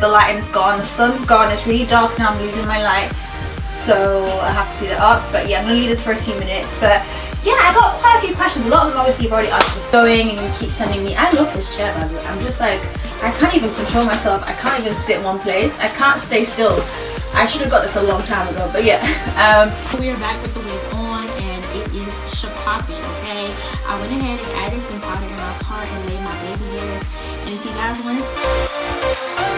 the lighting is gone the sun's gone it's really dark now i'm losing my light so i have to speed it up. But yeah i'm gonna leave this for a few minutes. But yeah i got quite a few questions. A lot of them obviously you've already answered going and you keep sending me i love this chair way. I'm just like i can't even control myself. I can't even sit in one place. I can't stay still. I should have got this a long time ago but yeah. Um we are back with the wig on okay? I went ahead and added some powder in my part and laid my baby hairs. And if you guys want to